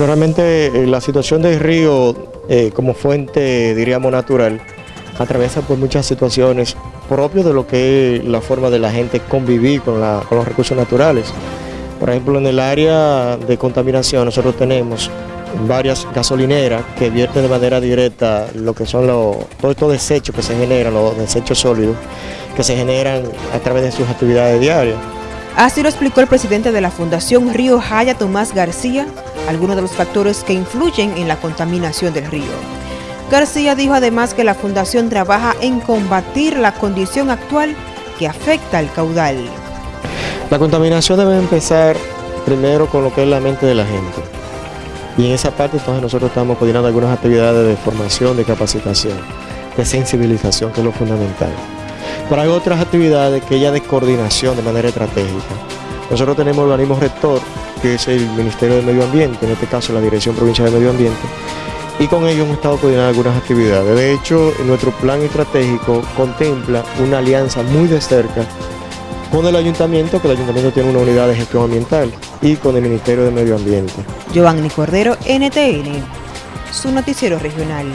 Bueno, realmente eh, la situación del río eh, como fuente, diríamos, natural, atraviesa por muchas situaciones propias de lo que es la forma de la gente convivir con, con los recursos naturales. Por ejemplo, en el área de contaminación nosotros tenemos varias gasolineras que vierten de manera directa lo que son los, todos estos desechos que se generan, los desechos sólidos, que se generan a través de sus actividades diarias. Así lo explicó el presidente de la Fundación Río Jaya, Tomás García, algunos de los factores que influyen en la contaminación del río. García dijo además que la Fundación trabaja en combatir la condición actual que afecta al caudal. La contaminación debe empezar primero con lo que es la mente de la gente. Y en esa parte entonces nosotros estamos coordinando algunas actividades de formación, de capacitación, de sensibilización, que es lo fundamental. Pero hay otras actividades que ya de coordinación de manera estratégica. Nosotros tenemos el organismo rector, que es el Ministerio de Medio Ambiente, en este caso la Dirección Provincial de Medio Ambiente, y con ellos hemos estado coordinando algunas actividades. De hecho, nuestro plan estratégico contempla una alianza muy de cerca con el ayuntamiento, que el ayuntamiento tiene una unidad de gestión ambiental, y con el Ministerio de Medio Ambiente. Giovanni Cordero, NTN, su noticiero regional.